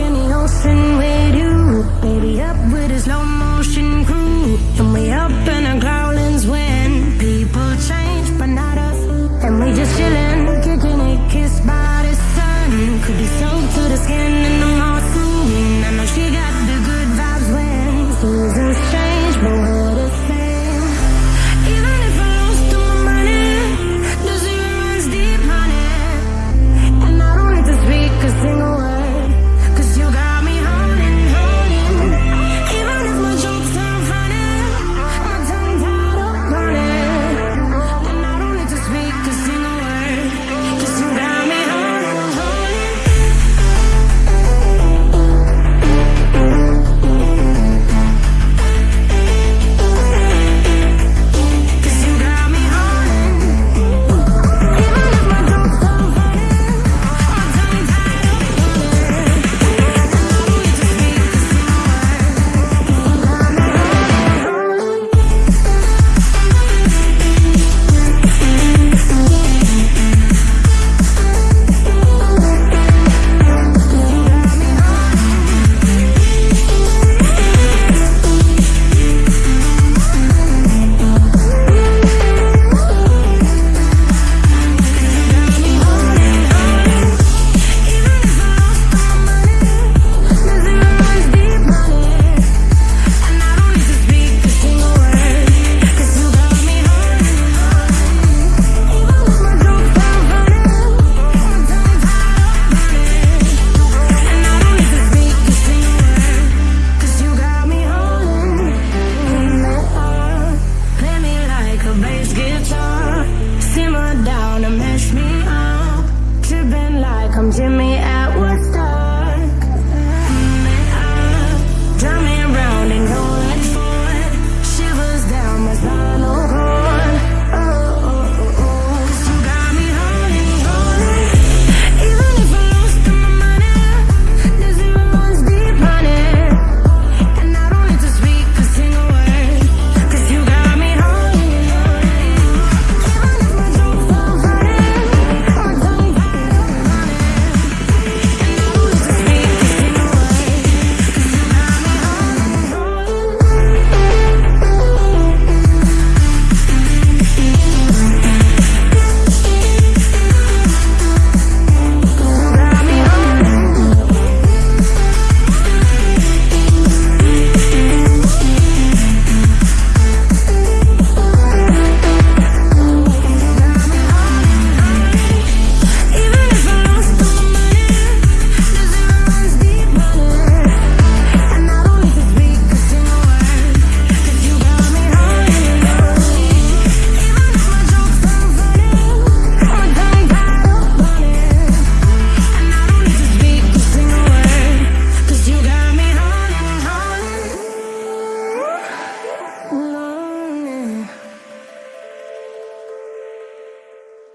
in the ocean come to my